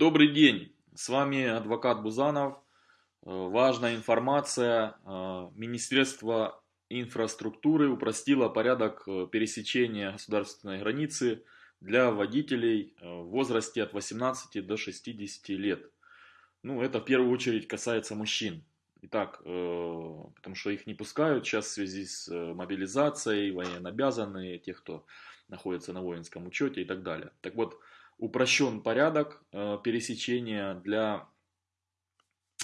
Добрый день, с вами адвокат Бузанов. Э, важная информация. Э, Министерство инфраструктуры упростило порядок э, пересечения государственной границы для водителей в возрасте от 18 до 60 лет. Ну, это в первую очередь касается мужчин. Итак, потому что их не пускают сейчас в связи с мобилизацией, военнообязанные, те, кто находится на воинском учете и так далее. Так вот, упрощен порядок э, пересечения для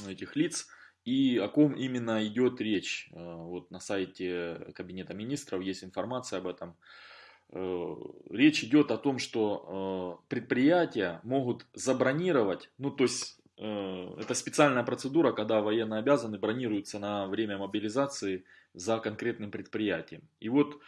этих лиц и о ком именно идет речь. Э, вот на сайте Кабинета Министров есть информация об этом. Э, речь идет о том, что предприятия могут забронировать, ну то есть это специальная процедура, когда военно обязаны бронируются на время мобилизации за конкретным предприятием. И вот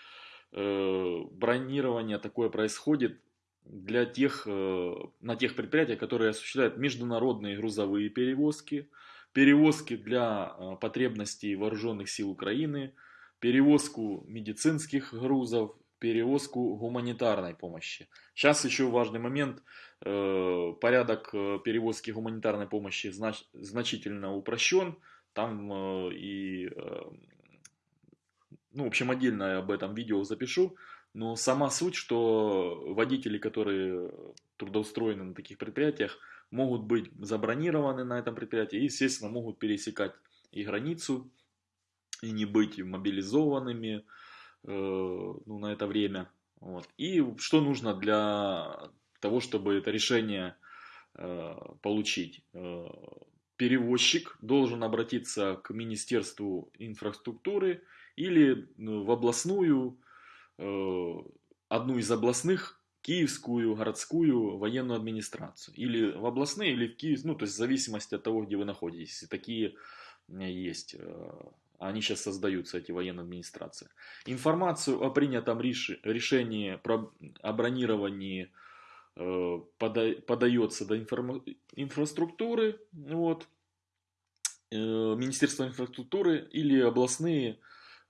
бронирование такое происходит для тех, э, на тех предприятиях, которые осуществляют международные грузовые перевозки, перевозки для э, потребностей вооруженных сил Украины, перевозку медицинских грузов, перевозку гуманитарной помощи. Сейчас еще важный момент. Э, порядок перевозки гуманитарной помощи знач, значительно упрощен. Там и, ну, в общем, отдельно об этом видео запишу. Но сама суть, что водители, которые трудоустроены на таких предприятиях, могут быть забронированы на этом предприятии и, естественно, могут пересекать и границу, и не быть мобилизованными э, ну, на это время. Вот. И что нужно для того, чтобы это решение э, получить? Э, перевозчик должен обратиться к Министерству инфраструктуры или ну, в областную одну из областных, киевскую городскую военную администрацию. Или в областные, или в Киев, ну, то есть в зависимости от того, где вы находитесь. И такие э, есть. Э, они сейчас создаются, эти военные администрации. Информацию о принятом решении про, о бронировании пода, подается до информ, инфраструктуры, вот, Министерство инфраструктуры или областные,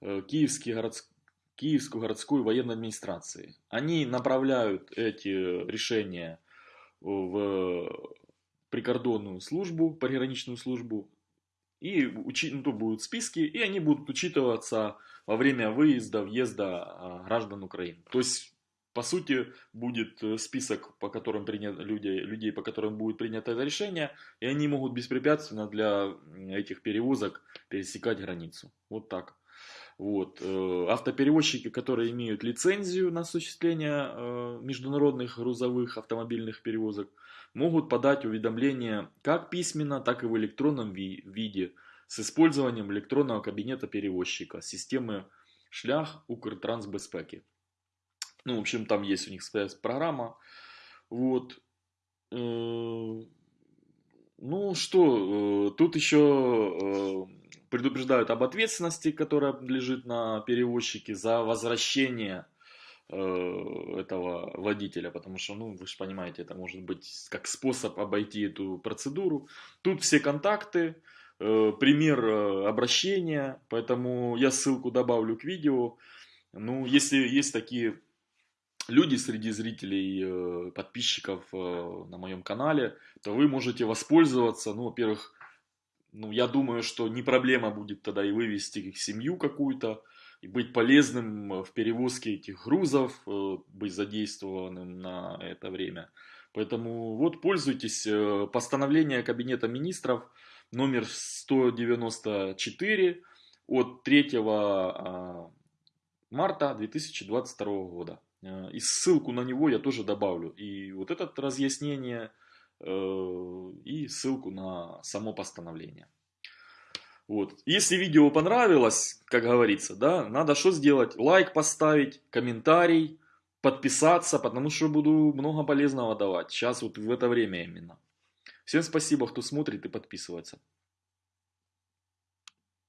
киевские городские Киевскую городскую военную администрации. Они направляют эти решения в прикордонную службу, пограничную службу, и учи, ну, будут списки, и они будут учитываться во время выезда, въезда а, граждан Украины. То есть, по сути, будет э, список, по которым принят, людей, людей, по которым будет принято это решение, и они могут беспрепятственно для этих перевозок пересекать границу. Вот так. Вот. Э, автоперевозчики, которые имеют лицензию на осуществление э, международных грузовых автомобильных перевозок, могут подать уведомления как письменно, так и в электронном виде с использованием электронного кабинета перевозчика системы шлях Укртрансбезпеки. Ну, в общем, там есть у них своя программа. Вот. Э, ну что, тут еще предупреждают об ответственности, которая лежит на перевозчике за возвращение э, этого водителя, потому что, ну, вы же понимаете, это может быть как способ обойти эту процедуру. Тут все контакты, э, пример э, обращения, поэтому я ссылку добавлю к видео. Ну, если есть такие люди среди зрителей, подписчиков на моем канале, то вы можете воспользоваться, ну, во-первых, ну, я думаю, что не проблема будет тогда и вывести их семью какую-то, и быть полезным в перевозке этих грузов, э, быть задействованным на это время. Поэтому вот пользуйтесь. Э, постановление Кабинета Министров номер 194 от 3 а, марта 2022 года. Э, и ссылку на него я тоже добавлю. И вот это разъяснение Э, и ссылку на само постановление. Вот. Если видео понравилось, как говорится, да, надо что сделать? Лайк поставить, комментарий, подписаться, потому что буду много полезного давать. Сейчас вот в это время именно. Всем спасибо, кто смотрит и подписывается.